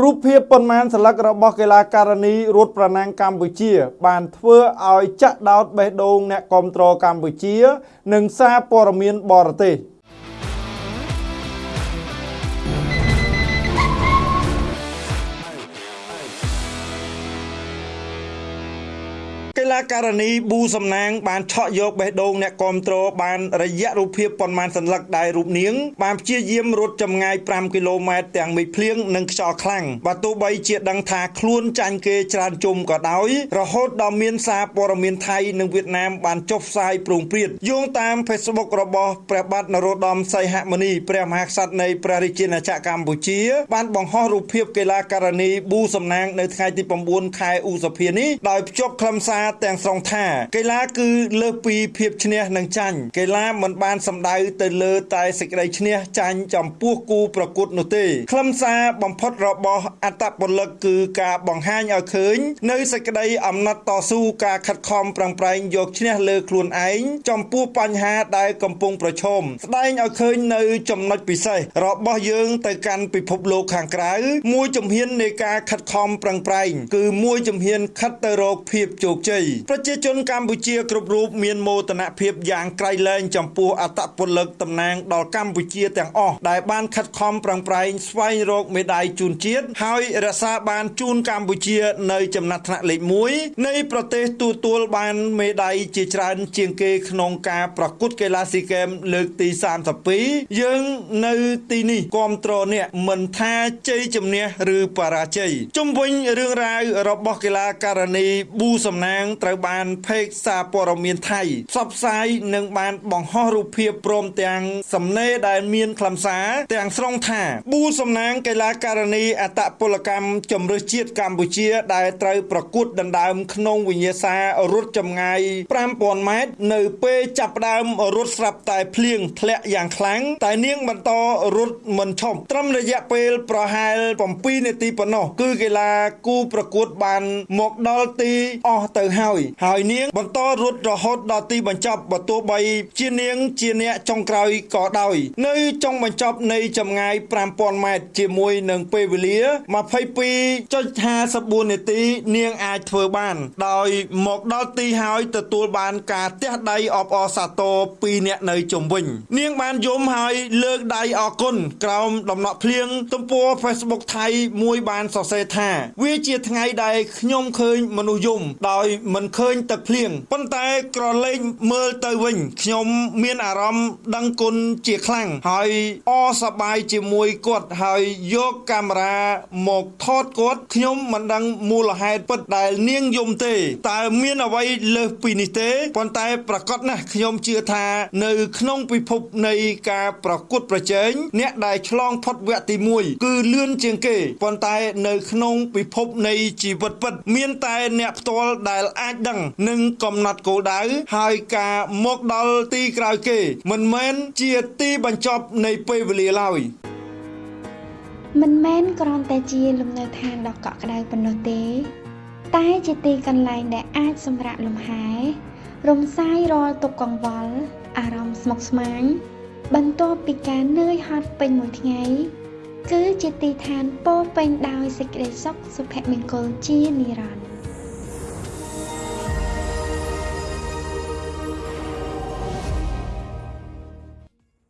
រូបភាពប៉ុន្មានសន្លឹករបស់កីឡាករនីរត់ប្រណាំងកម្ពុជា បានធ្វើឲ្យចាក់ដោតបេះដូងអ្នកគាំទ្រកម្ពុជា និងសារព័ត៌មានបរទេស។ កីឡាករនីប៊ូសំណាងបានឆក់យកបេះដូងអ្នកគាំទ្របានរយៈរូបភាពប៉ុន្មានសន្លឹកដែលរូបនាងបានព្យាយាមរត់ចម្ងាយ5គីឡូម៉ែត្រទាំងមេឃភ្លៀងនិងខ្យល់ខ្លាំងបើទោះបីជាដឹងថាខ្លួនចាញ់គេច្រើនជុំក៏ដោយរហូតដល់មានសារព័ត៌មានថៃនិងវៀតណាមបានចុះផ្សាយប្រងព្រាតយោងតាម Facebook របស់ព្រះបាទនរោត្តមសីហមុនីព្រះមហាក្សត្រនៃព្រះរាជាណាចក្រកម្ពុជាបានបង្ហោះរូបភាពកីឡាករនីប៊ូសំណាងនៅថ្ងៃទី9ខែឧសភានេះដោយភ្ជាប់ខ្លឹមសារទាំងស្រុងថា កីឡាគឺលើសពីភាពឈ្នះនិងចាញ់កីឡាមិនបានសំដៅទៅលើតែសេចក្តីឈ្នះចាញ់ចំពោះគូប្រកួតនោះទេខ្លឹមសារបំផុតរបស់អត្តពលិកគឺការបង្ហាញឲ្យឃើញ នៅសេចក្តីអំណត់តស៊ូការខិតខំប្រឹងប្រែងយកឈ្នះលើខ្លួនឯងចំពោះបញ្ហាដែលកំពុងប្រឈមស្ដែងឲ្យឃើញនៅចំណុចពិសេសរបស់យើងទៅកាន់ពិភពលោកខាងក្រៅមួយជំហាននៃការខិតខំប្រឹងប្រែងគឺមួយជំហានខិតទៅរកភាពជោគជ័យប្រជាជនកម្ពុជាគ្រប់រូបមានមោទនភាពយ៉ាងក្រៃលែងចំពោះអត្តពលិកតំណាងដល់កម្ពុជាទាំងអស់ដែលបានខិតខំប្រឹងប្រែងស្វែងរកមេដាយជូនជាតិហើយរក្សាបានជូនកម្ពុជា នៅចំណាត់ថ្នាក់លេខ1នៃប្រទេសទូទួលបានមេដាយជាច្រើនជាងគេក្នុងការប្រកួតកីឡាស៊ីហ្គេមលើកទី32យើងនៅទីនេះគ្រប់គ្រងអ្នកមិនថាជ័យជំនះឬបរាជ័យជុំវិញរឿងរ៉ាវរបស់កីឡាករនីប៊ូសំណាងត្រូវបានផេកសារព័ត៌មានថៃផ្សព្វផ្សាយនិងបានបង្ហោះរូបភាពព្រមទាំងសំណេរដែលមានខ្លឹមសារទាំងស្រុងថាប៊ូសំណាងកីឡាករនីអតពលកម្មជំនឿជាតិកម្ពុជាដែលត្រូវប្រកួតដណ្ដើមក្នុងវិញ្ញាសារត់ចម្ងាយ5000ម៉ែត្រនៅពេលចាប់ផ្ដើមរត់ស្រាប់តែភ្លៀងធ្លាក់យ៉ាងខ្លាំងតែនាងបន្តរត់មិនឈប់ត្រឹមរយៈពេលប្រហែល7នាទីប៉ុណ្ណោះគឺកីឡាគូប្រកួតបានមកដល់ទីអស់ទៅហើយហើយនាងបន្តរត់រហូតដល់ទីបញ្ចប់បើទោះបីជានាងជាអ្នកចុងក្រោយក៏ដោយ នៅចុងបញ្ចប់នៃចម្ងាយ5000ម៉ែត្រជាមួយនឹងពេលវេលា22.54នាទី នាងអាចធ្វើបាន ដោយមកដល់ទីហើយទទួលបានការទះដៃអបអរសាទរពីអ្នកនៅជុំវិញ នាងបានយំហើយលើកដៃអរគុណក្រោមដំណក់ភ្លៀងទំព័រ Facebook ថៃមួយបានសរសេរថា វាជាថ្ងៃដែលខ្ញុំឃើញមនុស្សយំដោយមិនឃើញទឹកភ្លៀងប៉ុន្តែក្រឡេកមើលទៅវិញខ្ញុំមានអារម្មណ៍ដឹងគុណជាខ្លាំងហើយអសប្បាយជាមួយគាត់ហើយយកកាមេរ៉ាមកថតគាត់ខ្ញុំមិនដឹងមូលហេតុពិតដែលនាងយំទេតើមានអ្វីលើសពីនេះទេប៉ុន្តែប្រកាសណាស់ខ្ញុំជឿថានៅក្នុងពិភពនៃការប្រកួតប្រជែងអ្នកដែលឆ្លងផុតវគ្គទី1គឺលឿនជាងគេប៉ុន្តែនៅក្នុងពិភពនៃជីវិតពិត មានតែអ្នកផ្ទាល់ដែលអាចដឹងនិងកំណត់គោលដៅហើយការមកដល់ទីក្រោយគេ មិនមែនជាទីបញ្ចប់នៃពេលវេលាឡើយមិនមែនគ្រាន់តែជាលំនៅឋានដ៏កក់ក្ដៅប៉ុណ្ណោះទេ តែជាទីកន្លែងដែលអាចសម្រាកលំហែរំសាយរាល់ទុក្ខកង្វល់អារម្មណ៍ស្មុគស្មាញបន្ទាប់ពីការនឿយហត់ពេញមួយថ្ងៃគឺជាទីឋានពោពេញដោយសេចក្តីសុខសុភមង្គលជានិរន្តរ៍